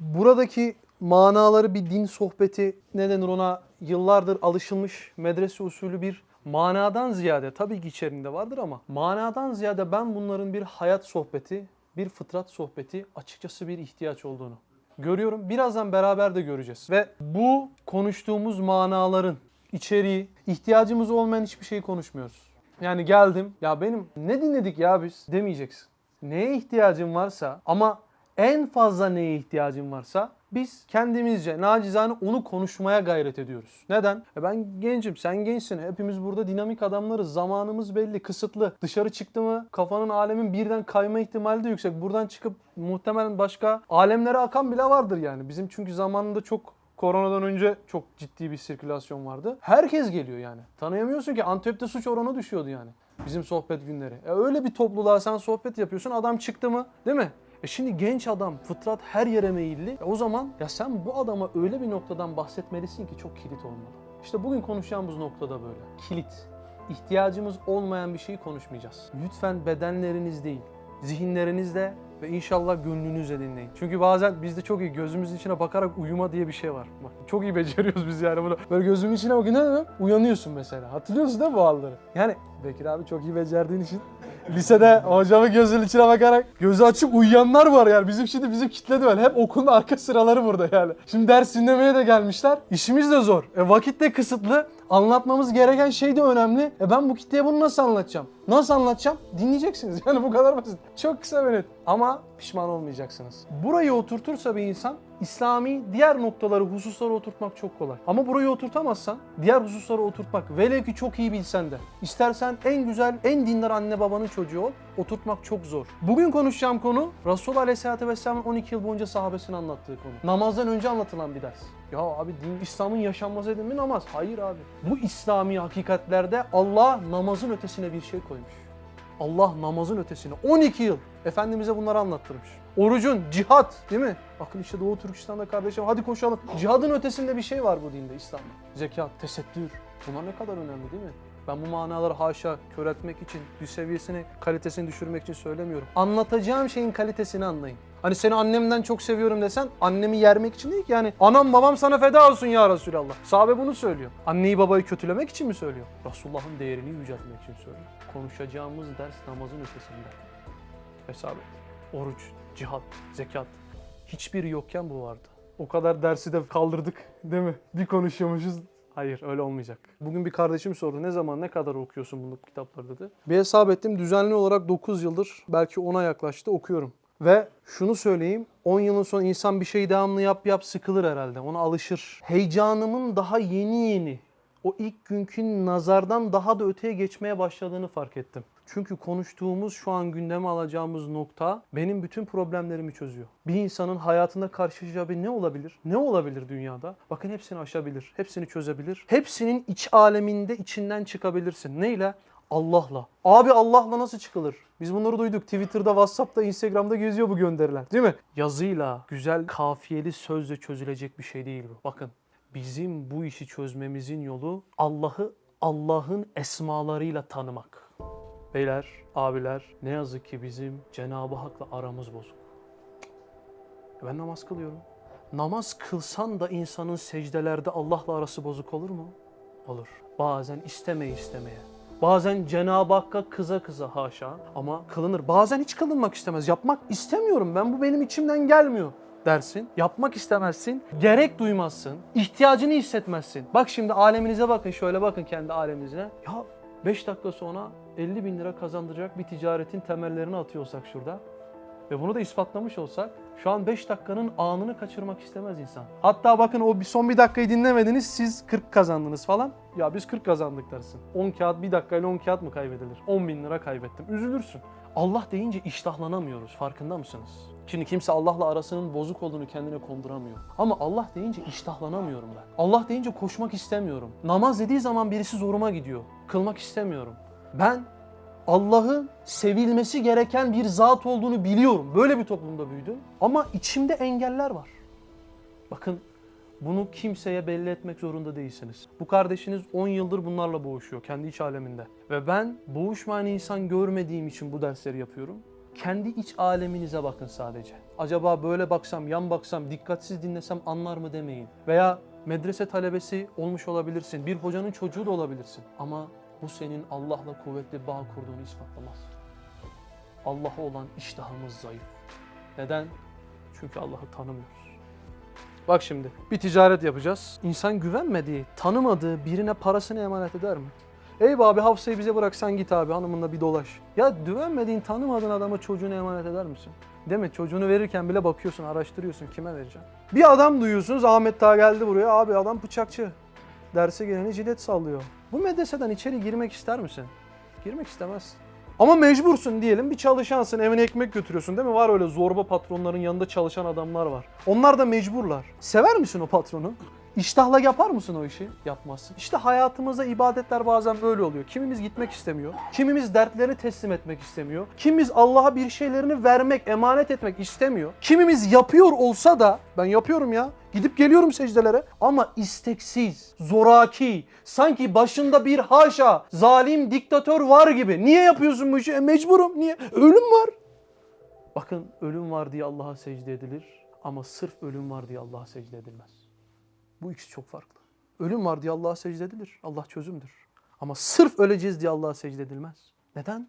buradaki manaları bir din sohbeti ne denir ona yıllardır alışılmış medrese usulü bir manadan ziyade tabii ki içerisinde vardır ama manadan ziyade ben bunların bir hayat sohbeti, bir fıtrat sohbeti açıkçası bir ihtiyaç olduğunu görüyorum. Birazdan beraber de göreceğiz. Ve bu konuştuğumuz manaların içeriği, ihtiyacımız olmayan hiçbir şeyi konuşmuyoruz. Yani geldim, ya benim ne dinledik ya biz demeyeceksin. Neye ihtiyacın varsa ama en fazla neye ihtiyacın varsa biz kendimizce nacizane onu konuşmaya gayret ediyoruz. Neden? E ben gencim, sen gençsin. Hepimiz burada dinamik adamlarız. Zamanımız belli, kısıtlı. Dışarı çıktı mı kafanın alemin birden kayma ihtimali de yüksek. Buradan çıkıp muhtemelen başka alemlere akan bile vardır yani. Bizim çünkü zamanında çok Koronadan önce çok ciddi bir sirkülasyon vardı. Herkes geliyor yani. Tanıyamıyorsun ki Antep'te suç oranı düşüyordu yani. Bizim sohbet günleri. E öyle bir topluluğa sen sohbet yapıyorsun. Adam çıktı mı? Değil mi? E şimdi genç adam, fıtrat her yere meyilli. E o zaman ya sen bu adama öyle bir noktadan bahsetmelisin ki çok kilit olmalı. İşte bugün konuşacağımız noktada böyle. Kilit. İhtiyacımız olmayan bir şeyi konuşmayacağız. Lütfen bedenleriniz değil, zihinlerinizle ve inşallah gönlünüzle dinleyin. Çünkü bazen bizde çok iyi gözümüzün içine bakarak uyuma diye bir şey var. Bak çok iyi beceriyoruz biz yani bunu. Böyle gözümün içine bakın ne demek? Uyanıyorsun mesela. Hatırlıyorsun değil mi bu halleri? Yani Bekir abi çok iyi becerdiğin için lisede hocamın gözünün içine bakarak gözü açık uyuyanlar var yani. Bizim şimdi bizim kitledi böyle. Hep okulun arka sıraları burada yani. Şimdi ders dinlemeye de gelmişler. İşimiz de zor. E, vakit de kısıtlı. Anlatmamız gereken şey de önemli. E ben bu kitleye bunu nasıl anlatacağım? Nasıl anlatacağım? Dinleyeceksiniz. Yani bu kadar basit. Çok kısa ve net. Ama pişman olmayacaksınız. Burayı oturtursa bir insan İslami diğer noktaları, hususları oturtmak çok kolay. Ama burayı oturtamazsan diğer hususları oturtmak velev ki çok iyi bilsen de istersen en güzel, en dindar anne babanın çocuğu ol, oturtmak çok zor. Bugün konuşacağım konu Resul Aleyhisselatü Vesselam'ın 12 yıl boyunca sahabesine anlattığı konu. Namazdan önce anlatılan bir ders. Ya abi din İslam'ın yaşanması edin mi namaz? Hayır abi. Bu İslami hakikatlerde Allah namazın ötesine bir şey koymuş. Allah namazın ötesine 12 yıl Efendimiz'e bunları anlattırmış. Orucun, cihat değil mi? Bakın işte Doğu Türkistan'da kardeşim hadi koşalım. Cihadın ötesinde bir şey var bu dinde İslam'da. Zekat, tesettür. Bunlar ne kadar önemli değil mi? Ben bu manaları haşa kör etmek için, bir seviyesini, kalitesini düşürmek için söylemiyorum. Anlatacağım şeyin kalitesini anlayın. Hani seni annemden çok seviyorum desen annemi yermek için değil ki yani anam babam sana feda olsun ya Resulallah. Sahabe bunu söylüyor. Anneyi babayı kötülemek için mi söylüyor? Resulullah'ın değerini yüceltmek için söylüyor. Konuşacağımız ders namazın ötesinde. Hesap et. Oruç, cihat, zekat. Hiçbiri yokken bu vardı. O kadar dersi de kaldırdık değil mi? Bir konuşuyormuşuz. Hayır öyle olmayacak. Bugün bir kardeşim sordu ne zaman ne kadar okuyorsun bu kitapları dedi. Bir hesap ettim düzenli olarak 9 yıldır belki 10'a yaklaştı okuyorum. Ve şunu söyleyeyim 10 yılın sonra insan bir şeyi devamlı yap yap sıkılır herhalde ona alışır. Heyecanımın daha yeni yeni o ilk günkü nazardan daha da öteye geçmeye başladığını fark ettim. Çünkü konuştuğumuz şu an gündeme alacağımız nokta benim bütün problemlerimi çözüyor. Bir insanın hayatında karşılaşacağı bir ne olabilir? Ne olabilir dünyada? Bakın hepsini aşabilir, hepsini çözebilir. Hepsinin iç aleminde içinden çıkabilirsin. Neyle? Allah'la. Abi Allah'la nasıl çıkılır? Biz bunları duyduk. Twitter'da, WhatsApp'ta, Instagram'da geziyor bu gönderiler. Değil mi? Yazıyla, güzel kafiyeli sözle çözülecek bir şey değil bu. Bakın bizim bu işi çözmemizin yolu Allah'ı Allah'ın esmalarıyla tanımak. Beyler, abiler ne yazık ki bizim Cenab-ı Hak'la aramız bozuk. Ben namaz kılıyorum. Namaz kılsan da insanın secdelerde Allah'la arası bozuk olur mu? Olur. Bazen istemeye istemeye. Bazen Cenab-ı Hakk'a kıza kıza haşa ama kılınır. Bazen hiç kılınmak istemez. Yapmak istemiyorum ben bu benim içimden gelmiyor dersin. Yapmak istemezsin. Gerek duymazsın. ihtiyacını hissetmezsin. Bak şimdi aleminize bakın şöyle bakın kendi aleminize. Ya 5 dakika sonra 50 bin lira kazandıracak bir ticaretin temellerini atıyorsak şurada ve bunu da ispatlamış olsak şu an 5 dakikanın anını kaçırmak istemez insan. Hatta bakın o son bir dakikayı dinlemediniz siz 40 kazandınız falan. Ya biz 40 kazandık dersin. 10 kağıt bir dakikayla 10 kağıt mı kaybedilir? 10 bin lira kaybettim. Üzülürsün. Allah deyince iştahlanamıyoruz. Farkında mısınız? Şimdi kimse Allah'la arasının bozuk olduğunu kendine konduramıyor. Ama Allah deyince iştahlanamıyorum ben. Allah deyince koşmak istemiyorum. Namaz dediği zaman birisi zoruma gidiyor. Kılmak istemiyorum. Ben Allah'ın sevilmesi gereken bir zat olduğunu biliyorum. Böyle bir toplumda büyüdüm. Ama içimde engeller var. Bakın bunu kimseye belli etmek zorunda değilsiniz. Bu kardeşiniz 10 yıldır bunlarla boğuşuyor kendi iç aleminde. Ve ben boğuşmayan insan görmediğim için bu dersleri yapıyorum. Kendi iç aleminize bakın sadece. Acaba böyle baksam, yan baksam, dikkatsiz dinlesem anlar mı demeyin. Veya medrese talebesi olmuş olabilirsin. Bir hocanın çocuğu da olabilirsin. Ama bu senin Allah'la kuvvetli bağ kurduğunu ispatlamaz. Allah'a olan iştahımız zayıf. Neden? Çünkü Allah'ı tanımıyoruz. Bak şimdi bir ticaret yapacağız. İnsan güvenmediği, tanımadığı birine parasını emanet eder mi? Ey abi Hafsa'yı bize bırak sen git abi hanımınla bir dolaş. Ya güvenmediğin, tanımadığın adama çocuğunu emanet eder misin? Değil mi? Çocuğunu verirken bile bakıyorsun, araştırıyorsun kime vereceksin. Bir adam duyuyorsunuz Ahmet daha geldi buraya. Abi adam bıçakçı. Derse geleni cilet sallıyor. Bu medreseden içeri girmek ister misin? Girmek istemez. Ama mecbursun diyelim bir çalışansın evine ekmek götürüyorsun değil mi? Var öyle zorba patronların yanında çalışan adamlar var. Onlar da mecburlar. Sever misin o patronu? İştahla yapar mısın o işi? Yapmazsın. İşte hayatımızda ibadetler bazen böyle oluyor. Kimimiz gitmek istemiyor. Kimimiz dertlerini teslim etmek istemiyor. Kimimiz Allah'a bir şeylerini vermek, emanet etmek istemiyor. Kimimiz yapıyor olsa da ben yapıyorum ya. Gidip geliyorum secdelere ama isteksiz, zoraki, sanki başında bir haşa, zalim diktatör var gibi. Niye yapıyorsun bu işi? E, mecburum. Niye? Ölüm var. Bakın ölüm var diye Allah'a secde edilir ama sırf ölüm var diye Allah'a secde edilmez. Bu ikisi çok farklı. Ölüm var diye Allah'a secde edilir. Allah çözümdür. Ama sırf öleceğiz diye Allah'a secde edilmez. Neden?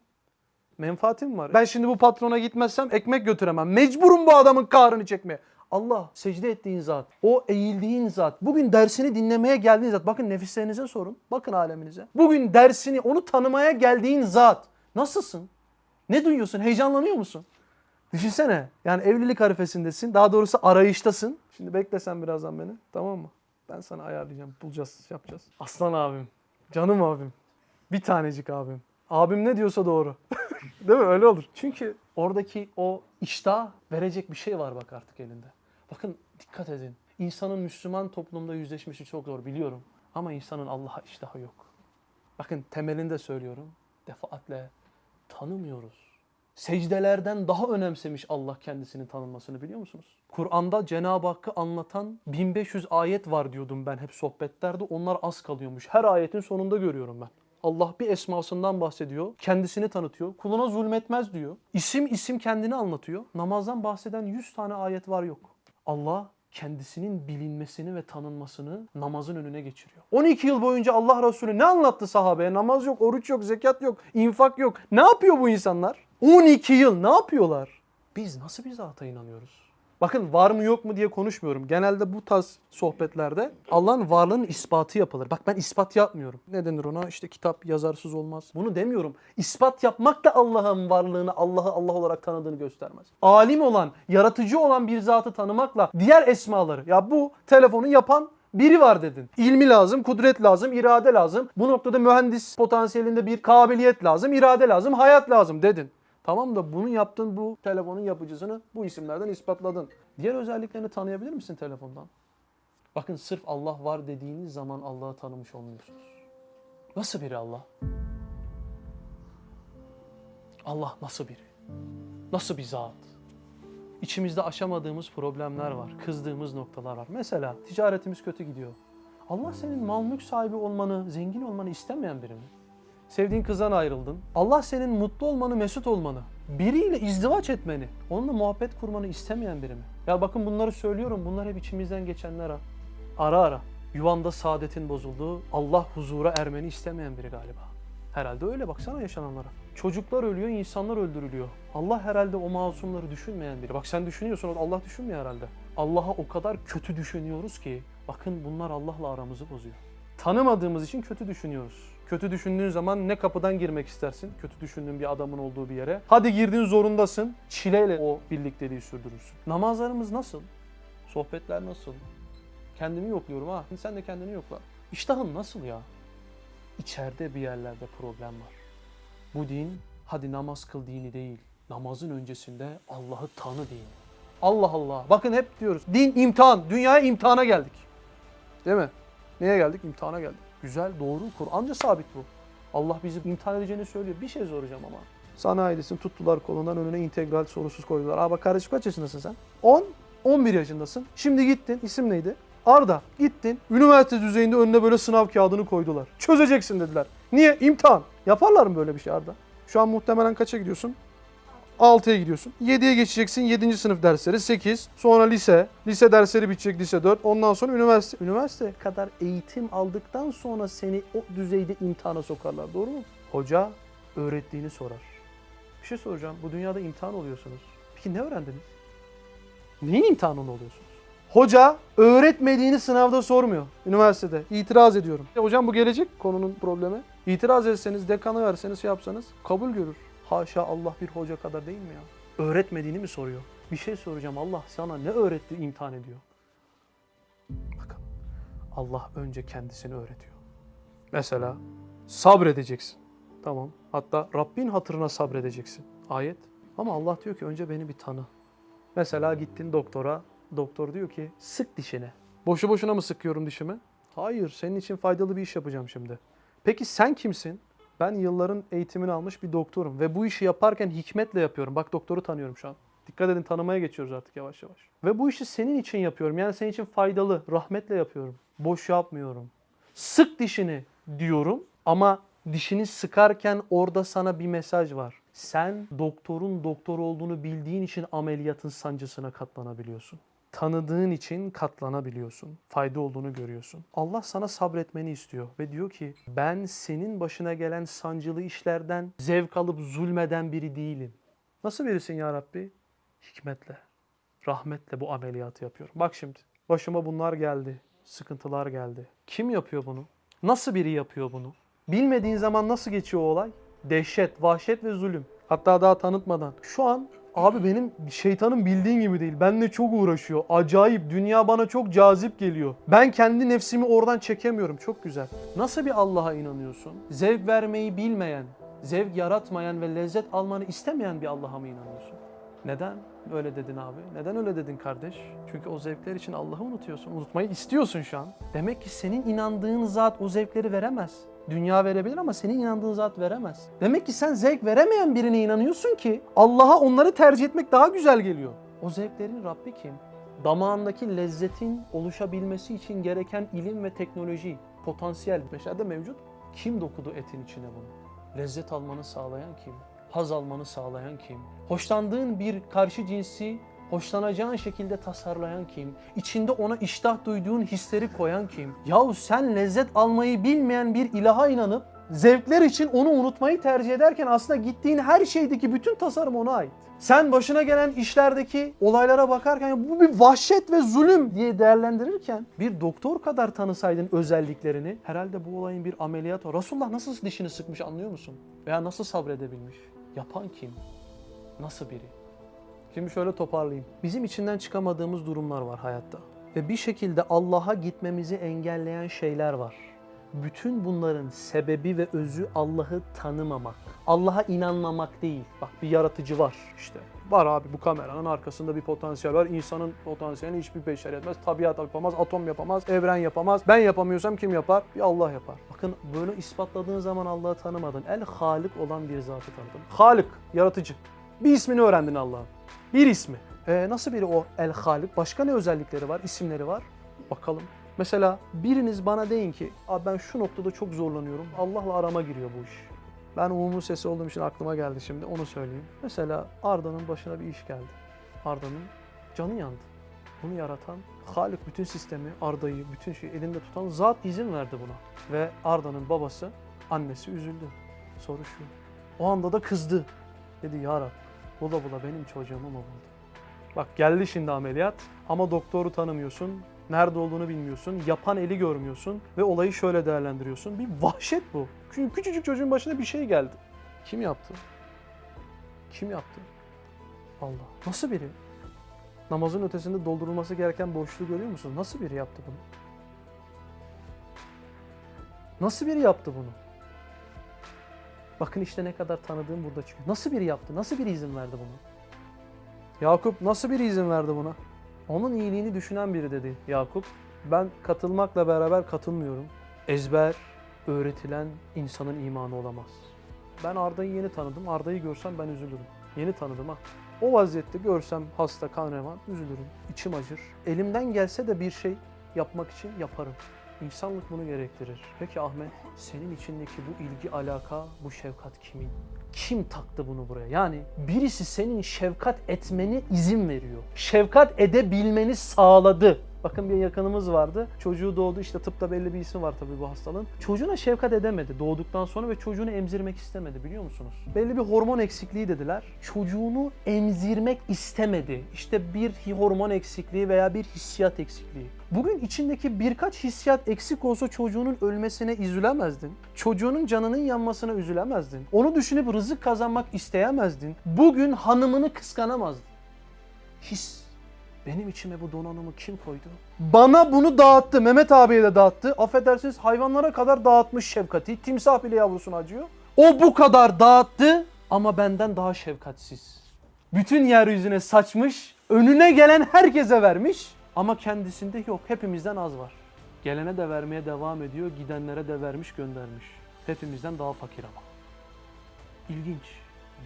Menfaatim var. Ben şimdi bu patrona gitmezsem ekmek götüremem. Mecburum bu adamın kahrını çekmeye. Allah secde ettiğin zat, o eğildiğin zat, bugün dersini dinlemeye geldiğin zat. Bakın nefislerinize sorun, bakın aleminize. Bugün dersini, onu tanımaya geldiğin zat. Nasılsın? Ne duyuyorsun? Heyecanlanıyor musun? Düşünsene. Yani evlilik arifesindesin. Daha doğrusu arayıştasın. Şimdi beklesen birazdan beni. Tamam mı? Ben sana ayarlayacağım. Bulacağız, yapacağız. Aslan abim. Canım abim. Bir tanecik abim. Abim ne diyorsa doğru. Değil mi? Öyle olur. Çünkü oradaki o iştah verecek bir şey var bak artık elinde. Bakın dikkat edin. İnsanın Müslüman toplumda yüzleşmesi çok zor biliyorum. Ama insanın Allah'a iştahı yok. Bakın temelinde söylüyorum. Defaatle tanımıyoruz. Secdelerden daha önemsemiş Allah kendisinin tanınmasını biliyor musunuz? Kur'an'da Cenab-ı Hakk'ı anlatan 1500 ayet var diyordum ben hep sohbetlerde. Onlar az kalıyormuş. Her ayetin sonunda görüyorum ben. Allah bir esmasından bahsediyor. Kendisini tanıtıyor. Kuluna zulmetmez diyor. İsim isim kendini anlatıyor. Namazdan bahseden 100 tane ayet var yok. Allah kendisinin bilinmesini ve tanınmasını namazın önüne geçiriyor. 12 yıl boyunca Allah Resulü ne anlattı sahabeye? Namaz yok, oruç yok, zekat yok, infak yok. Ne yapıyor bu insanlar? 12 yıl ne yapıyorlar? Biz nasıl bir zata inanıyoruz? Bakın var mı yok mu diye konuşmuyorum. Genelde bu tarz sohbetlerde Allah'ın varlığının ispatı yapılır. Bak ben ispat yapmıyorum. Ne denir ona? İşte kitap yazarsız olmaz. Bunu demiyorum. İspat yapmak da Allah'ın varlığını, Allah'ı Allah olarak tanıdığını göstermez. Alim olan, yaratıcı olan bir zatı tanımakla diğer esmaları. Ya bu telefonu yapan biri var dedin. İlmi lazım, kudret lazım, irade lazım. Bu noktada mühendis potansiyelinde bir kabiliyet lazım, irade lazım, hayat lazım dedin. Tamam da bunu yaptın bu telefonun yapıcısını bu isimlerden ispatladın. Diğer özelliklerini tanıyabilir misin telefondan? Bakın sırf Allah var dediğiniz zaman Allah'ı tanımış olmuyorsunuz. Nasıl biri Allah? Allah nasıl biri? Nasıl bir zat? İçimizde aşamadığımız problemler var, kızdığımız noktalar var. Mesela ticaretimiz kötü gidiyor. Allah senin mal mülk sahibi olmanı, zengin olmanı istemeyen biri mi? Sevdiğin kızdan ayrıldın. Allah senin mutlu olmanı, mesut olmanı, biriyle izdivaç etmeni, onunla muhabbet kurmanı istemeyen biri mi? Ya bakın bunları söylüyorum. Bunlar hep içimizden geçenler ha. Ara ara. Yuvanda saadetin bozulduğu, Allah huzura ermeni istemeyen biri galiba. Herhalde öyle baksana yaşananlara. Çocuklar ölüyor, insanlar öldürülüyor. Allah herhalde o masumları düşünmeyen biri. Bak sen düşünüyorsun, Allah düşünmüyor herhalde. Allah'a o kadar kötü düşünüyoruz ki, bakın bunlar Allah'la aramızı bozuyor. Tanımadığımız için kötü düşünüyoruz. Kötü düşündüğün zaman ne kapıdan girmek istersin? Kötü düşündüğün bir adamın olduğu bir yere. Hadi girdin zorundasın. Çileyle o birlikteliği sürdürürsün. Namazlarımız nasıl? Sohbetler nasıl? Kendimi yokluyorum ha. Sen de kendini yokla. İştahın nasıl ya? İçeride bir yerlerde problem var. Bu din hadi namaz kıl dini değil. Namazın öncesinde Allah'ı tanı dini. Allah Allah. Bakın hep diyoruz. Din imtihan. Dünyaya imtihana geldik. Değil mi? Neye geldik? İmtihana geldik. Güzel, doğru. Kur'anca sabit bu. Allah bizi imtihan edeceğini söylüyor. Bir şey soracağım ama. Sanayidesin tuttular kolundan önüne integral sorusuz koydular. Aa bak kardeşim kaç yaşındasın sen? 10, 11 yaşındasın. Şimdi gittin. İsim neydi? Arda. Gittin. Üniversite düzeyinde önüne böyle sınav kağıdını koydular. Çözeceksin dediler. Niye? İmtihan. Yaparlar mı böyle bir şey Arda? Şu an muhtemelen kaça gidiyorsun? 6'ya gidiyorsun. 7'ye geçeceksin. 7. sınıf dersleri 8. Sonra lise. Lise dersleri bitecek lise 4. Ondan sonra üniversite. Üniversite kadar eğitim aldıktan sonra seni o düzeyde imtihana sokarlar. Doğru mu? Hoca öğrettiğini sorar. Bir şey soracağım. Bu dünyada imtihan oluyorsunuz. Peki ne öğrendiniz? Neyin imtihanında oluyorsunuz? Hoca öğretmediğini sınavda sormuyor. Üniversitede. İtiraz ediyorum. Ya hocam bu gelecek konunun problemi. İtiraz etseniz, dekana verseniz, şey yapsanız kabul görür. Haşa Allah bir hoca kadar değil mi ya? Öğretmediğini mi soruyor? Bir şey soracağım. Allah sana ne öğretti imtihan ediyor. Bakın Allah önce kendisini öğretiyor. Mesela sabredeceksin. Tamam. Hatta Rabbin hatırına sabredeceksin. Ayet. Ama Allah diyor ki önce beni bir tanı. Mesela gittin doktora. Doktor diyor ki sık dişine. Boşu boşuna mı sıkıyorum dişimi? Hayır, senin için faydalı bir iş yapacağım şimdi. Peki sen kimsin? Ben yılların eğitimini almış bir doktorum ve bu işi yaparken hikmetle yapıyorum. Bak doktoru tanıyorum şu an. Dikkat edin tanımaya geçiyoruz artık yavaş yavaş. Ve bu işi senin için yapıyorum. Yani senin için faydalı, rahmetle yapıyorum. Boş yapmıyorum. Sık dişini diyorum ama dişini sıkarken orada sana bir mesaj var. Sen doktorun doktor olduğunu bildiğin için ameliyatın sancısına katlanabiliyorsun. Tanıdığın için katlanabiliyorsun. Fayda olduğunu görüyorsun. Allah sana sabretmeni istiyor ve diyor ki ben senin başına gelen sancılı işlerden zevk alıp zulmeden biri değilim. Nasıl birisin ya Rabbi? Hikmetle, rahmetle bu ameliyatı yapıyorum. Bak şimdi başıma bunlar geldi. Sıkıntılar geldi. Kim yapıyor bunu? Nasıl biri yapıyor bunu? Bilmediğin zaman nasıl geçiyor o olay? Dehşet, vahşet ve zulüm. Hatta daha tanıtmadan. Şu an abi benim şeytanın bildiğin gibi değil. Benle çok uğraşıyor. Acayip. Dünya bana çok cazip geliyor. Ben kendi nefsimi oradan çekemiyorum. Çok güzel. Nasıl bir Allah'a inanıyorsun? Zevk vermeyi bilmeyen, zevk yaratmayan ve lezzet almanı istemeyen bir Allah'a mı inanıyorsun? Neden öyle dedin abi? Neden öyle dedin kardeş? Çünkü o zevkler için Allah'ı unutuyorsun. Unutmayı istiyorsun şu an. Demek ki senin inandığın zat o zevkleri veremez. Dünya verebilir ama senin inandığın zat veremez. Demek ki sen zevk veremeyen birine inanıyorsun ki Allah'a onları tercih etmek daha güzel geliyor. O zevklerin Rabbi kim? Damağındaki lezzetin oluşabilmesi için gereken ilim ve teknoloji, potansiyel beşerde mevcut. Kim dokudu etin içine bunu? Lezzet almanı sağlayan kim? Haz almanı sağlayan kim? Hoşlandığın bir karşı cinsi hoşlanacağın şekilde tasarlayan kim? İçinde ona iştah duyduğun hisleri koyan kim? Yahu sen lezzet almayı bilmeyen bir ilaha inanıp zevkler için onu unutmayı tercih ederken aslında gittiğin her şeydeki bütün tasarım ona ait. Sen başına gelen işlerdeki olaylara bakarken bu bir vahşet ve zulüm diye değerlendirirken bir doktor kadar tanısaydın özelliklerini herhalde bu olayın bir ameliyatı. Resulullah nasıl dişini sıkmış anlıyor musun? Veya nasıl sabredebilmiş? Yapan kim? Nasıl biri? Şimdi şöyle toparlayayım. Bizim içinden çıkamadığımız durumlar var hayatta. Ve bir şekilde Allah'a gitmemizi engelleyen şeyler var. Bütün bunların sebebi ve özü Allah'ı tanımamak. Allah'a inanmamak değil. Bak bir yaratıcı var işte. Var abi bu kameranın arkasında bir potansiyel var. İnsanın potansiyelini hiçbir beşer etmez. Tabiat yapamaz, atom yapamaz, evren yapamaz. Ben yapamıyorsam kim yapar? Bir Allah yapar. Bakın böyle ispatladığın zaman Allah'ı tanımadın. El Halik olan bir zatı tanıdın. Halik, yaratıcı. Bir ismini öğrendin Allah'ın. Bir ismi. Ee, nasıl biri o El Halik? Başka ne özellikleri var, isimleri var? Bakalım. Mesela biriniz bana deyin ki, Abi ben şu noktada çok zorlanıyorum. Allah'la arama giriyor bu iş. Ben umumun sesi olduğum için aklıma geldi şimdi onu söyleyeyim. Mesela Arda'nın başına bir iş geldi. Arda'nın canı yandı. Bunu yaratan Halik bütün sistemi, Arda'yı, bütün şeyi elinde tutan zat izin verdi buna. Ve Arda'nın babası, annesi üzüldü. Soru şu. O anda da kızdı. Dedi ya Rab, bula bula benim çocuğumu mu buldu? Bak geldi şimdi ameliyat ama doktoru tanımıyorsun. Nerede olduğunu bilmiyorsun. Yapan eli görmüyorsun. Ve olayı şöyle değerlendiriyorsun. Bir vahşet bu. Çünkü küçücük çocuğun başına bir şey geldi. Kim yaptı? Kim yaptı? Allah. Nasıl biri? Namazın ötesinde doldurulması gereken boşluğu görüyor musun? Nasıl biri yaptı bunu? Nasıl biri yaptı bunu? Bakın işte ne kadar tanıdığım burada çıkıyor. Nasıl biri yaptı? Nasıl biri izin verdi bunu? Yakup nasıl biri izin verdi buna? Onun iyiliğini düşünen biri dedi Yakup. Ben katılmakla beraber katılmıyorum. Ezber öğretilen insanın imanı olamaz. Ben Arda'yı yeni tanıdım. Arda'yı görsem ben üzülürüm. Yeni tanıdım ha. O vaziyette görsem hasta, kan revan üzülürüm. İçim acır. Elimden gelse de bir şey yapmak için yaparım. İnsanlık bunu gerektirir. Peki Ahmet, senin içindeki bu ilgi, alaka, bu şefkat kimin? Kim taktı bunu buraya? Yani birisi senin şefkat etmeni izin veriyor. Şefkat edebilmeni sağladı. Bakın bir yakınımız vardı. Çocuğu doğdu işte tıpta belli bir ismi var tabii bu hastalığın. Çocuğuna şefkat edemedi doğduktan sonra ve çocuğunu emzirmek istemedi biliyor musunuz? Belli bir hormon eksikliği dediler. Çocuğunu emzirmek istemedi. İşte bir hormon eksikliği veya bir hissiyat eksikliği. Bugün içindeki birkaç hissiyat eksik olsa çocuğunun ölmesine üzülemezdin. Çocuğunun canının yanmasına üzülemezdin. Onu düşünüp rızık kazanmak isteyemezdin. Bugün hanımını kıskanamazdın. His. Benim içime bu donanımı kim koydu? Bana bunu dağıttı. Mehmet abiye de dağıttı. Affedersiniz hayvanlara kadar dağıtmış şefkati. Timsah bile yavrusunu acıyor. O bu kadar dağıttı ama benden daha şefkatsiz. Bütün yeryüzüne saçmış, önüne gelen herkese vermiş ama kendisinde yok. Hepimizden az var. Gelene de vermeye devam ediyor, gidenlere de vermiş göndermiş. Hepimizden daha fakir ama. İlginç.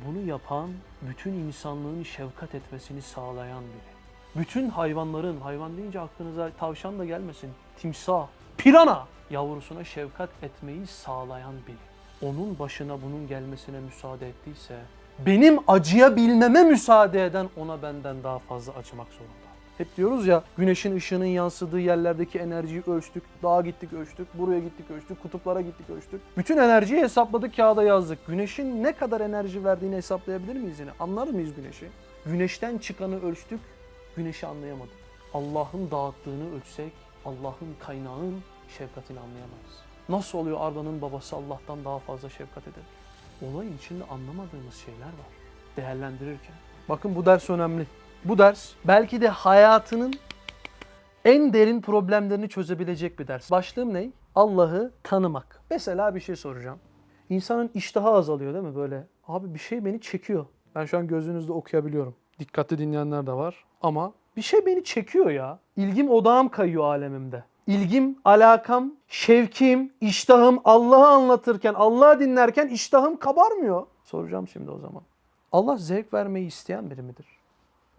Bunu yapan, bütün insanlığın şefkat etmesini sağlayan biri. Bütün hayvanların, hayvan deyince aklınıza tavşan da gelmesin, timsah, pirana yavrusuna şefkat etmeyi sağlayan biri. Onun başına bunun gelmesine müsaade ettiyse, benim acıyabilmeme müsaade eden ona benden daha fazla acımak zorunda. Hep diyoruz ya güneşin ışığının yansıdığı yerlerdeki enerjiyi ölçtük. Dağa gittik ölçtük, buraya gittik ölçtük, kutuplara gittik ölçtük. Bütün enerjiyi hesapladık kağıda yazdık. Güneşin ne kadar enerji verdiğini hesaplayabilir miyiz yine? Anlar mıyız güneşi? Güneşten çıkanı ölçtük, güneşi anlayamadık. Allah'ın dağıttığını ölçsek, Allah'ın kaynağın şefkatini anlayamayız. Nasıl oluyor Arda'nın babası Allah'tan daha fazla şefkat eder? Olayın içinde anlamadığımız şeyler var. Değerlendirirken. Bakın bu ders önemli. Bu ders belki de hayatının en derin problemlerini çözebilecek bir ders. Başlığım ne? Allah'ı tanımak. Mesela bir şey soracağım. İnsanın iştahı azalıyor değil mi böyle? Abi bir şey beni çekiyor. Ben şu an gözünüzde okuyabiliyorum. Dikkatli dinleyenler de var. Ama bir şey beni çekiyor ya. İlgim odağım kayıyor alemimde. İlgim, alakam, şevkim, iştahım Allah'ı anlatırken, Allah'ı dinlerken iştahım kabarmıyor. Soracağım şimdi o zaman. Allah zevk vermeyi isteyen biri midir?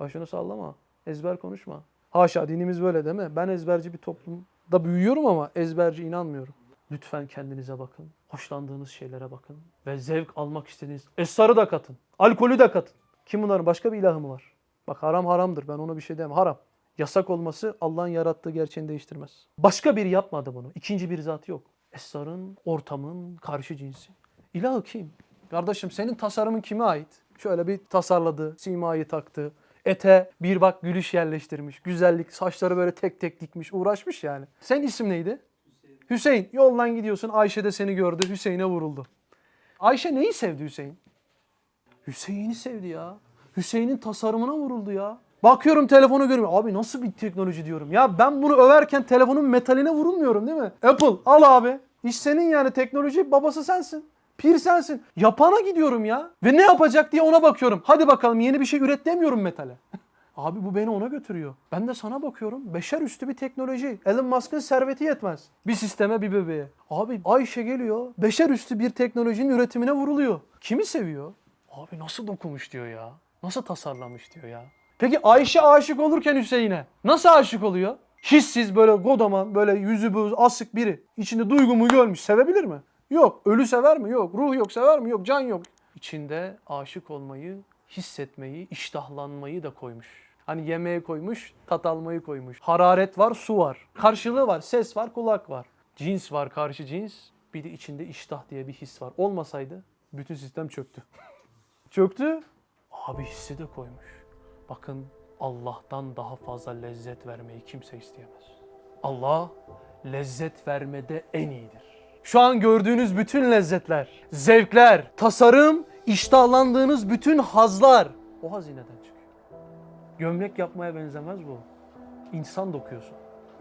Başını sallama. Ezber konuşma. Haşa dinimiz böyle değil mi? Ben ezberci bir toplumda büyüyorum ama ezberci inanmıyorum. Lütfen kendinize bakın. Hoşlandığınız şeylere bakın. Ve zevk almak istediğiniz esrarı da katın. Alkolü de katın. Kim bunların? Başka bir ilahı mı var? Bak haram haramdır. Ben ona bir şey demem. Haram. Yasak olması Allah'ın yarattığı gerçeğini değiştirmez. Başka biri yapmadı bunu. İkinci bir zat yok. Esrarın, ortamın karşı cinsi. İlahı kim? Kardeşim senin tasarımın kime ait? Şöyle bir tasarladı, simayı taktı. Ete bir bak gülüş yerleştirmiş. Güzellik, saçları böyle tek tek dikmiş, uğraşmış yani. Sen isim neydi? Hüseyin. Yoldan gidiyorsun. Ayşe de seni gördü. Hüseyin'e vuruldu. Ayşe neyi sevdi Hüseyin? Hüseyin'i sevdi ya. Hüseyin'in tasarımına vuruldu ya. Bakıyorum telefonu görüyorum. Abi nasıl bir teknoloji diyorum. Ya ben bunu överken telefonun metaline vurulmuyorum değil mi? Apple al abi. İş senin yani teknoloji babası sensin. Pir sensin. Yapana gidiyorum ya. Ve ne yapacak diye ona bakıyorum. Hadi bakalım yeni bir şey üret demiyorum metale. Abi bu beni ona götürüyor. Ben de sana bakıyorum. Beşer üstü bir teknoloji. Elon Musk'ın serveti yetmez. Bir sisteme bir bebeğe. Abi Ayşe geliyor. Beşer üstü bir teknolojinin üretimine vuruluyor. Kimi seviyor? Abi nasıl dokumuş diyor ya. Nasıl tasarlamış diyor ya. Peki Ayşe aşık olurken Hüseyin'e nasıl aşık oluyor? Hissiz böyle godaman böyle yüzü böyle asık biri. içinde duygumu görmüş. Sevebilir mi? Yok. Ölü sever mi? Yok. Ruh yok sever mi? Yok. Can yok. İçinde aşık olmayı, hissetmeyi, iştahlanmayı da koymuş. Hani yemeğe koymuş, tat almayı koymuş. Hararet var, su var. Karşılığı var, ses var, kulak var. Cins var, karşı cins. Bir de içinde iştah diye bir his var. Olmasaydı bütün sistem çöktü. çöktü. Abi hissi de koymuş. Bakın Allah'tan daha fazla lezzet vermeyi kimse isteyemez. Allah lezzet vermede en iyidir. Şu an gördüğünüz bütün lezzetler, zevkler, tasarım, iştahlandığınız bütün hazlar o hazineden çıkıyor. Gömlek yapmaya benzemez bu. İnsan dokuyorsun.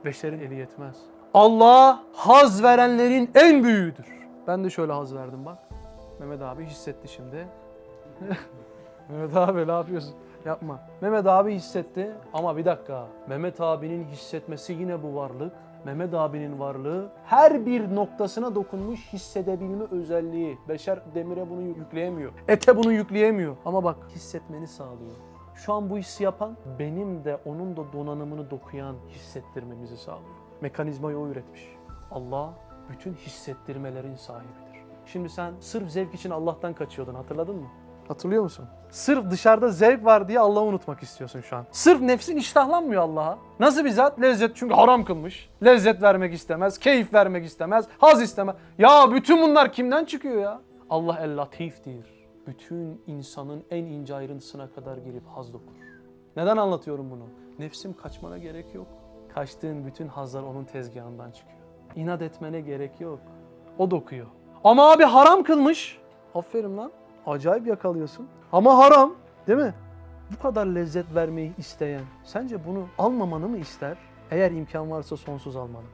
Beşerin eli yetmez. Allah haz verenlerin en büyüğüdür. Ben de şöyle haz verdim bak. Mehmet abi hissetti şimdi. Mehmet abi ne yapıyorsun? Yapma. Mehmet abi hissetti ama bir dakika. Mehmet abinin hissetmesi yine bu varlık. Mehmet abinin varlığı her bir noktasına dokunmuş hissedebilme özelliği. Beşer demire bunu yükleyemiyor. Ete bunu yükleyemiyor. Ama bak hissetmeni sağlıyor. Şu an bu hissi yapan benim de onun da donanımını dokuyan hissettirmemizi sağlıyor. Mekanizmayı o üretmiş. Allah bütün hissettirmelerin sahibidir. Şimdi sen sırf zevk için Allah'tan kaçıyordun hatırladın mı? Hatırlıyor musun? Sırf dışarıda zevk var diye Allah'ı unutmak istiyorsun şu an. Sırf nefsin iştahlanmıyor Allah'a. Nasıl bir zat? Lezzet çünkü haram kılmış. Lezzet vermek istemez, keyif vermek istemez, haz istemez. Ya bütün bunlar kimden çıkıyor ya? Allah el latiftir. Bütün insanın en ince ayrıntısına kadar girip haz dokur. Neden anlatıyorum bunu? Nefsim kaçmana gerek yok. Kaçtığın bütün hazlar onun tezgahından çıkıyor. İnat etmene gerek yok. O dokuyor. Ama abi haram kılmış. Aferin lan. Acayip yakalıyorsun. Ama haram. Değil mi? Bu kadar lezzet vermeyi isteyen sence bunu almamanı mı ister? Eğer imkan varsa sonsuz almanı mı?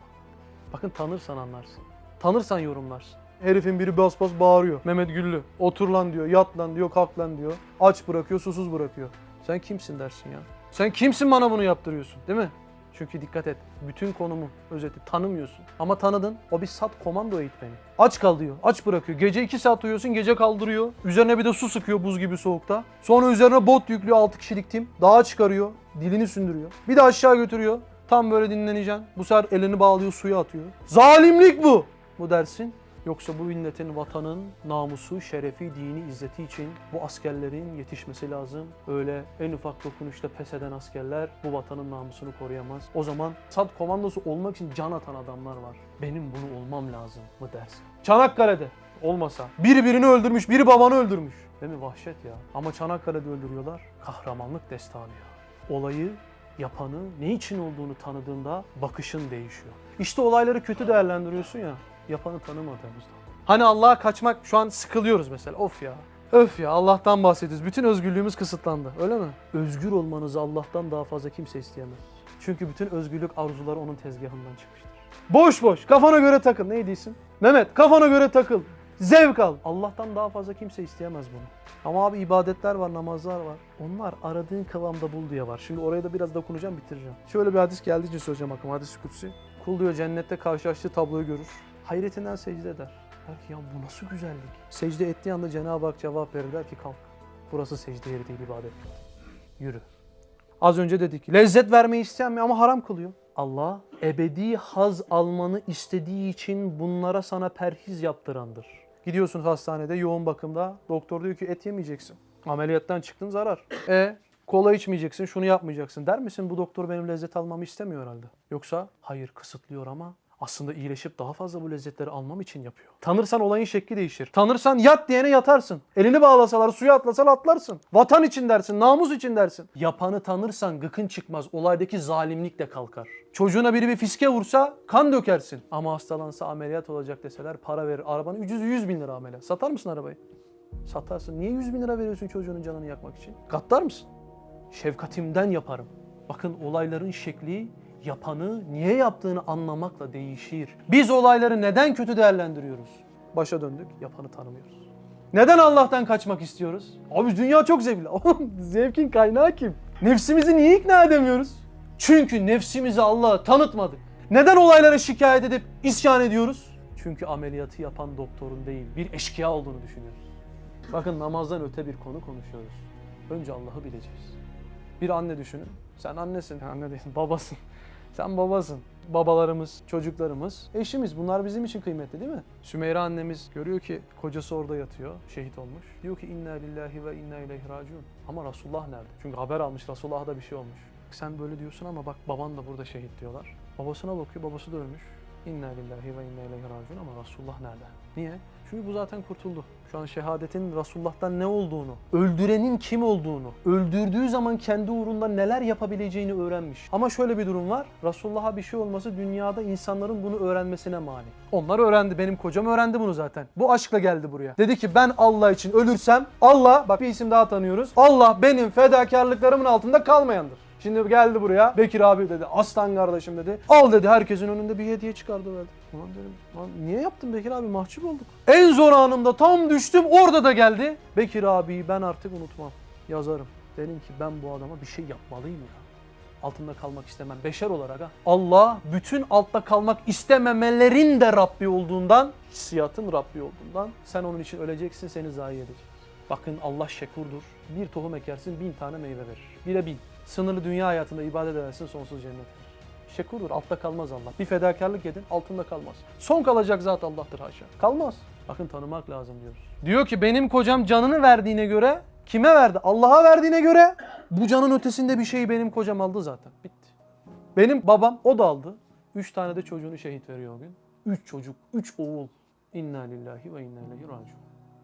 Bakın tanırsan anlarsın. Tanırsan yorumlarsın. Herifin biri bas bas bağırıyor. Mehmet Güllü. Otur lan diyor, yat lan diyor, kalk lan diyor. Aç bırakıyor, susuz bırakıyor. Sen kimsin dersin ya? Sen kimsin bana bunu yaptırıyorsun değil mi? Çünkü dikkat et. Bütün konumu, özeti tanımıyorsun. Ama tanıdın. O bir sat komando eğitmeni. Aç kal diyor. Aç bırakıyor. Gece 2 saat uyuyorsun. Gece kaldırıyor. Üzerine bir de su sıkıyor buz gibi soğukta. Sonra üzerine bot yüklüyor 6 kişilik tim. Dağa çıkarıyor. Dilini sündürüyor. Bir de aşağı götürüyor. Tam böyle dinleneceksin. Bu sefer elini bağlıyor suya atıyor. Zalimlik bu. Bu dersin. Yoksa bu milletin, vatanın namusu, şerefi, dini, izzeti için bu askerlerin yetişmesi lazım. Öyle en ufak dokunuşta pes eden askerler bu vatanın namusunu koruyamaz. O zaman SAD komandosu olmak için can atan adamlar var. Benim bunu olmam lazım mı dersin? Çanakkale'de olmasa. Biri birini öldürmüş, biri babanı öldürmüş. Değil mi? Vahşet ya. Ama Çanakkale'de öldürüyorlar. Kahramanlık destanı ya. Olayı yapanı ne için olduğunu tanıdığında bakışın değişiyor. İşte olayları kötü değerlendiriyorsun ya yapanı tanımadığımızda. Hani Allah'a kaçmak şu an sıkılıyoruz mesela. Of ya. Öf ya Allah'tan bahsediyoruz. Bütün özgürlüğümüz kısıtlandı. Öyle mi? Özgür olmanızı Allah'tan daha fazla kimse isteyemez. Çünkü bütün özgürlük arzuları onun tezgahından çıkmıştır. Boş boş kafana göre takıl. Ne diyorsun? Mehmet kafana göre takıl. Zevk al. Allah'tan daha fazla kimse isteyemez bunu. Ama abi ibadetler var, namazlar var. Onlar aradığın kıvamda bul diye var. Şimdi oraya da biraz dokunacağım, bitireceğim. Şöyle bir hadis geldiği için söyleyeceğim aklıma. Hadis-i kutsi. Kul diyor cennette karşılaştığı tabloyu görür. Hayretinden secde eder. Der ki ya bu nasıl güzellik. Secde ettiği anda Cenab-ı Hak cevap verir. Der ki kalk. Burası secde yeri değil ibadet. Yürü. Az önce dedik. Lezzet vermeyi isteyen mi ama haram kılıyor. Allah ebedi haz almanı istediği için bunlara sana perhiz yaptırandır. Gidiyorsunuz hastanede yoğun bakımda. Doktor diyor ki et yemeyeceksin. Ameliyattan çıktın zarar. E kola içmeyeceksin, şunu yapmayacaksın der misin? Bu doktor benim lezzet almamı istemiyor herhalde. Yoksa hayır kısıtlıyor ama aslında iyileşip daha fazla bu lezzetleri almam için yapıyor. Tanırsan olayın şekli değişir. Tanırsan yat diyene yatarsın. Elini bağlasalar, suya atlasan atlarsın. Vatan için dersin, namus için dersin. Yapanı tanırsan gıkın çıkmaz. Olaydaki zalimlik de kalkar. Çocuğuna biri bir fiske vursa kan dökersin. Ama hastalansa ameliyat olacak deseler para verir. Arabanı 100, 100 bin lira ameliyat. Satar mısın arabayı? Satarsın. Niye 100 bin lira veriyorsun çocuğunun canını yakmak için? Gaddar mısın? Şefkatimden yaparım. Bakın olayların şekli yapanı niye yaptığını anlamakla değişir. Biz olayları neden kötü değerlendiriyoruz? Başa döndük, yapanı tanımıyoruz. Neden Allah'tan kaçmak istiyoruz? Abi dünya çok zevkli. Oğlum zevkin kaynağı kim? Nefsimizi niye ikna edemiyoruz? Çünkü nefsimizi Allah'a tanıtmadık. Neden olaylara şikayet edip isyan ediyoruz? Çünkü ameliyatı yapan doktorun değil, bir eşkıya olduğunu düşünüyoruz. Bakın namazdan öte bir konu konuşuyoruz. Önce Allah'ı bileceğiz. Bir anne düşünün. Sen annesin, anne değilsin, babasın. Sen babasın. Babalarımız, çocuklarımız, eşimiz bunlar bizim için kıymetli değil mi? Sümeyre annemiz görüyor ki kocası orada yatıyor, şehit olmuş. Diyor ki inna lillahi ve inna ileyhi raciun. Ama Resulullah nerede? Çünkü haber almış Resulullah'a da bir şey olmuş. Sen böyle diyorsun ama bak baban da burada şehit diyorlar. Babasına bakıyor, babası da ölmüş. İnna lillahi ve inna ileyhi raciun ama Resulullah nerede? Niye? Çünkü bu zaten kurtuldu. Şu an şehadetin Resulullah'tan ne olduğunu, öldürenin kim olduğunu, öldürdüğü zaman kendi uğrunda neler yapabileceğini öğrenmiş. Ama şöyle bir durum var. Resulullah'a bir şey olması dünyada insanların bunu öğrenmesine mani. Onlar öğrendi. Benim kocam öğrendi bunu zaten. Bu aşkla geldi buraya. Dedi ki ben Allah için ölürsem Allah, bak bir isim daha tanıyoruz. Allah benim fedakarlıklarımın altında kalmayandır. Şimdi geldi buraya. Bekir abi dedi. Aslan kardeşim dedi. Al dedi herkesin önünde bir hediye çıkardı verdi. Ulan dedim. Lan niye yaptın Bekir abi? Mahcup olduk. En zor anımda tam düştüm. Orada da geldi. Bekir abiyi ben artık unutmam. Yazarım. Dedim ki ben bu adama bir şey yapmalıyım ya. Altında kalmak istemem. Beşer olarak ha. Allah bütün altta kalmak istememelerin de Rabbi olduğundan, hissiyatın Rabbi olduğundan sen onun için öleceksin, seni zayi edecek. Bakın Allah şekurdur. Bir tohum ekersin bin tane meyve verir. Bire bin. Sınırlı dünya hayatında ibadet edersin sonsuz cennet verir. şekurdur. Altta kalmaz Allah. Bir fedakarlık edin altında kalmaz. Son kalacak zat Allah'tır haşa. Kalmaz. Bakın tanımak lazım diyoruz. Diyor ki benim kocam canını verdiğine göre kime verdi? Allah'a verdiğine göre bu canın ötesinde bir şeyi benim kocam aldı zaten. Bitti. Benim babam o da aldı. Üç tane de çocuğunu şehit veriyor o gün. Üç çocuk, üç oğul. İnna lillahi ve inna ileyhi raciun.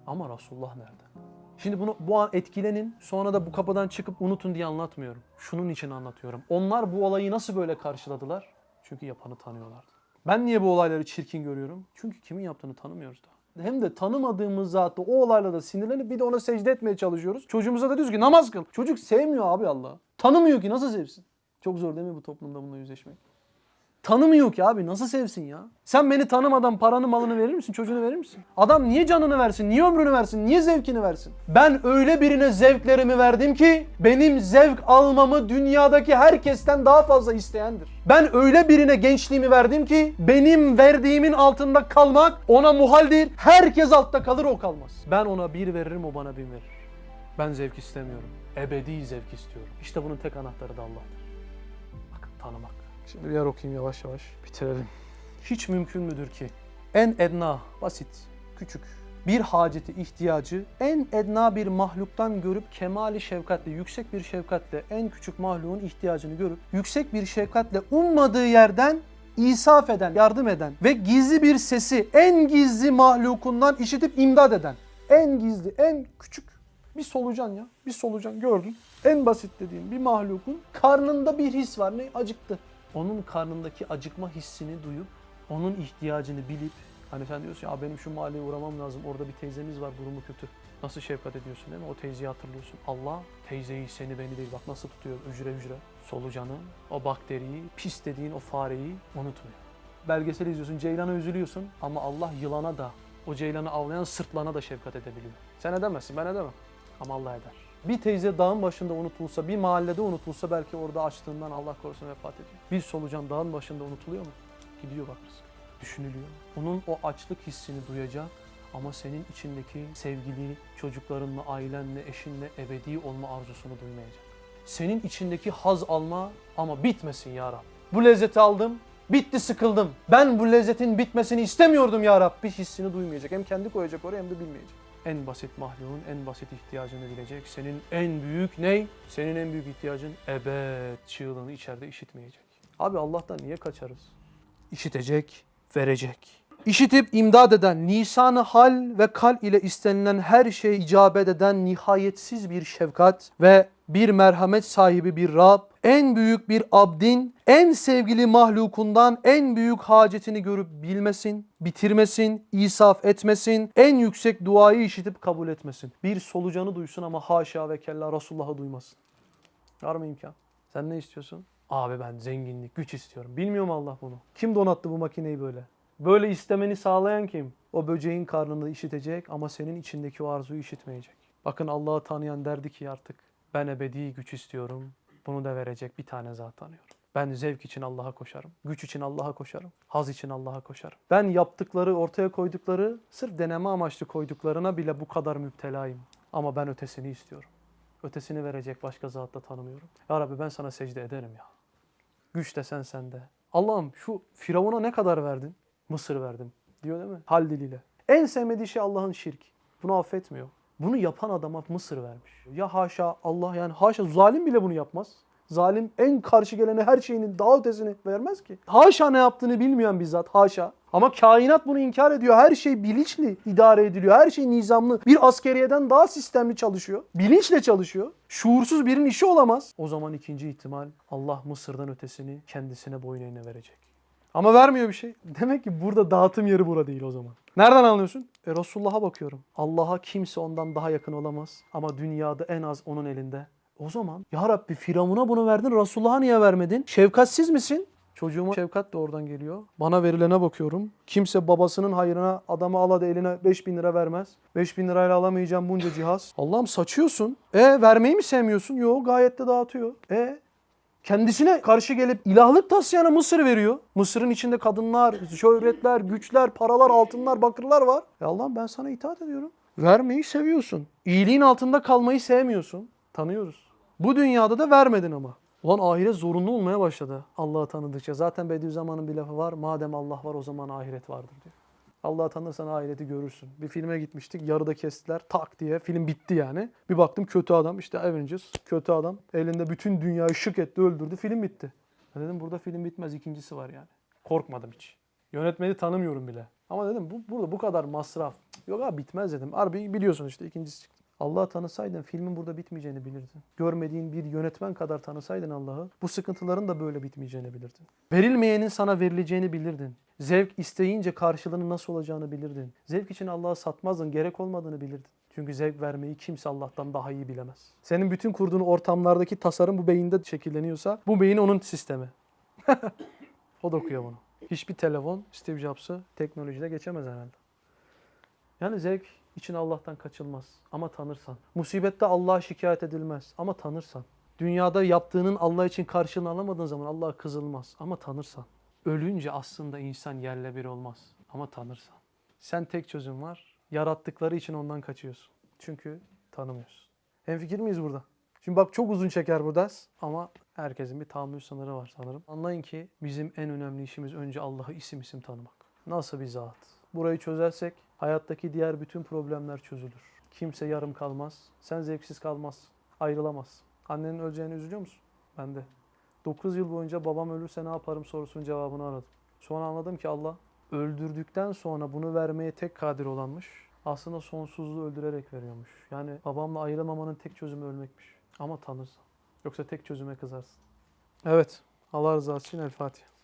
Ama Resulullah nerede? Şimdi bunu bu an etkilenin sonra da bu kapıdan çıkıp unutun diye anlatmıyorum. Şunun için anlatıyorum. Onlar bu olayı nasıl böyle karşıladılar? Çünkü yapanı tanıyorlardı. Ben niye bu olayları çirkin görüyorum? Çünkü kimin yaptığını tanımıyoruz daha. Hem de tanımadığımız zaten o olaylarda sinirlenip bir de ona secde etmeye çalışıyoruz. Çocuğumuza da diyoruz ki namaz kıl. Çocuk sevmiyor abi Allah'ı. Tanımıyor ki nasıl sevsin? Çok zor değil mi bu toplumda bununla yüzleşmek? Tanımıyor ki abi nasıl sevsin ya? Sen beni tanımadan paranı malını verir misin? Çocuğunu verir misin? Adam niye canını versin? Niye ömrünü versin? Niye zevkini versin? Ben öyle birine zevklerimi verdim ki benim zevk almamı dünyadaki herkesten daha fazla isteyendir. Ben öyle birine gençliğimi verdim ki benim verdiğimin altında kalmak ona muhal değil. Herkes altta kalır o kalmaz. Ben ona bir veririm o bana bin verir. Ben zevk istemiyorum. Ebedi zevk istiyorum. İşte bunun tek anahtarı da Allah'tır. Bakın tanımak. Şimdi bir yer okuyayım yavaş yavaş. Bitirelim. Hiç mümkün müdür ki en edna, basit, küçük bir haceti, ihtiyacı en edna bir mahluktan görüp kemali şefkatle, yüksek bir şefkatle en küçük mahluğun ihtiyacını görüp yüksek bir şefkatle ummadığı yerden isaf eden, yardım eden ve gizli bir sesi en gizli mahlukundan işitip imdad eden. En gizli, en küçük bir solucan ya. Bir solucan gördün. En basit dediğim bir mahlukun karnında bir his var. Ne? Acıktı. Onun karnındaki acıkma hissini duyup onun ihtiyacını bilip hani sen diyorsun ya benim şu mahalleye uğramam lazım. Orada bir teyzemiz var durumu kötü. Nasıl şefkat ediyorsun değil mi? O teyzeyi hatırlıyorsun. Allah teyzeyi seni beni değil bak nasıl tutuyor hücre hücre. Solucanı, o bakteriyi, pis dediğin o fareyi unutmuyor. Belgesel izliyorsun, ceylana üzülüyorsun ama Allah yılana da, o ceylanı avlayan sırtlana da şefkat edebiliyor. Sen edemezsin, ben edemem. Ama Allah eder. Bir teyze dağın başında unutulsa, bir mahallede unutulsa belki orada açlığından Allah korusun vefat ediyor. Bir solucan dağın başında unutuluyor mu? Gidiyor bak rızık. Düşünülüyor. Onun o açlık hissini duyacak ama senin içindeki sevgili çocuklarınla, ailenle, eşinle ebedi olma arzusunu duymayacak. Senin içindeki haz alma ama bitmesin ya Rab. Bu lezzeti aldım, bitti sıkıldım. Ben bu lezzetin bitmesini istemiyordum ya Rab. Bir hissini duymayacak. Hem kendi koyacak oraya hem de bilmeyecek. En basit mahluğun en basit ihtiyacını bilecek. Senin en büyük ney? Senin en büyük ihtiyacın ebed çığlığını içeride işitmeyecek. Abi Allah'tan niye kaçarız? İşitecek, verecek. İşitip imdad eden, lisanı hal ve kal ile istenilen her şeye icabet eden nihayetsiz bir şefkat ve bir merhamet sahibi bir Rab, en büyük bir abdin, en sevgili mahlukundan en büyük hacetini görüp bilmesin, bitirmesin, isaf etmesin, en yüksek duayı işitip kabul etmesin. Bir solucanı duysun ama haşa ve kella Resulullah'ı duymasın. Var mı imkan? Sen ne istiyorsun? Abi ben zenginlik, güç istiyorum. Bilmiyor mu Allah bunu? Kim donattı bu makineyi böyle? Böyle istemeni sağlayan kim? O böceğin karnını işitecek ama senin içindeki o arzuyu işitmeyecek. Bakın Allah'ı tanıyan derdi ki artık ben ebedi güç istiyorum. Bunu da verecek bir tane zat tanıyorum. Ben zevk için Allah'a koşarım. Güç için Allah'a koşarım. Haz için Allah'a koşarım. Ben yaptıkları, ortaya koydukları, sırf deneme amaçlı koyduklarına bile bu kadar müptelayım. Ama ben ötesini istiyorum. Ötesini verecek başka zat da tanımıyorum. Ya Rabbi ben sana secde ederim ya. Güç desen sende. Allah'ım şu Firavun'a ne kadar verdin? Mısır verdim diyor değil mi? Hal diliyle. En sevmediği şey Allah'ın şirk. Bunu affetmiyor. Bunu yapan adama Mısır vermiş. Ya haşa Allah yani haşa zalim bile bunu yapmaz. Zalim en karşı gelene her şeyinin daha ötesini vermez ki. Haşa ne yaptığını bilmeyen bizzat haşa. Ama kainat bunu inkar ediyor. Her şey bilinçli idare ediliyor. Her şey nizamlı. Bir askeriyeden daha sistemli çalışıyor. Bilinçle çalışıyor. Şuursuz birinin işi olamaz. O zaman ikinci ihtimal Allah Mısır'dan ötesini kendisine boyun eğne verecek. Ama vermiyor bir şey. Demek ki burada dağıtım yeri bura değil o zaman. Nereden anlıyorsun? E Resulullah'a bakıyorum. Allah'a kimse ondan daha yakın olamaz. Ama dünyada en az onun elinde. O zaman ya Rabbi Firavun'a bunu verdin Resulullah'a niye vermedin? Şefkatsiz misin? Çocuğuma şefkat de oradan geliyor. Bana verilene bakıyorum. Kimse babasının hayrına adamı al hadi eline 5000 lira vermez. 5000 lirayla alamayacağım bunca cihaz. Allah'ım saçıyorsun. E vermeyi mi sevmiyorsun? Yok gayet de dağıtıyor. E kendisine karşı gelip ilahlık taslayana Mısır veriyor. Mısır'ın içinde kadınlar, şöhretler, güçler, paralar, altınlar, bakırlar var. E Allah'ım ben sana itaat ediyorum. Vermeyi seviyorsun. İyiliğin altında kalmayı sevmiyorsun. Tanıyoruz. Bu dünyada da vermedin ama. Ulan ahiret zorunlu olmaya başladı Allah'ı tanıdıkça. Zaten Bediüzzaman'ın bir lafı var. Madem Allah var o zaman ahiret vardır diyor. Allah'ı tanırsan ahireti görürsün. Bir filme gitmiştik. Yarıda kestiler. Tak diye. Film bitti yani. Bir baktım kötü adam. işte Avengers. Kötü adam. Elinde bütün dünyayı şık etti öldürdü. Film bitti. Ben dedim burada film bitmez. ikincisi var yani. Korkmadım hiç. Yönetmeni tanımıyorum bile. Ama dedim bu, burada bu kadar masraf. Yok abi bitmez dedim. Harbi biliyorsun işte ikincisi çıktı. Allah'ı tanısaydın filmin burada bitmeyeceğini bilirdin. Görmediğin bir yönetmen kadar tanısaydın Allah'ı bu sıkıntıların da böyle bitmeyeceğini bilirdin. Verilmeyenin sana verileceğini bilirdin. Zevk isteyince karşılığının nasıl olacağını bilirdin. Zevk için Allah'ı satmazdın, gerek olmadığını bilirdin. Çünkü zevk vermeyi kimse Allah'tan daha iyi bilemez. Senin bütün kurduğun ortamlardaki tasarım bu beyinde şekilleniyorsa bu beyin onun sistemi. o da okuyor bunu. Hiçbir telefon Steve Jobs'ı teknolojide geçemez herhalde. Yani zevk için Allah'tan kaçılmaz ama tanırsan. Musibette Allah'a şikayet edilmez ama tanırsan. Dünyada yaptığının Allah için karşılığını alamadığın zaman Allah'a kızılmaz ama tanırsan. Ölünce aslında insan yerle bir olmaz ama tanırsan. Sen tek çözüm var. Yarattıkları için ondan kaçıyorsun. Çünkü tanımıyorsun. Hemfikir miyiz burada? Şimdi bak çok uzun çeker bu ders ama herkesin bir tahammül sınırı var sanırım. Anlayın ki bizim en önemli işimiz önce Allah'ı isim isim tanımak. Nasıl bir zat? Burayı çözersek hayattaki diğer bütün problemler çözülür. Kimse yarım kalmaz. Sen zevksiz kalmazsın. Ayrılamazsın. Annenin öleceğine üzülüyor musun? Ben de. 9 yıl boyunca babam ölürse ne yaparım sorusunun cevabını aradım. Sonra anladım ki Allah öldürdükten sonra bunu vermeye tek kadir olanmış. Aslında sonsuzluğu öldürerek veriyormuş. Yani babamla ayrılmamanın tek çözümü ölmekmiş. Ama tanırsan. Yoksa tek çözüme kızarsın. Evet. Allah rızası için El Fatiha.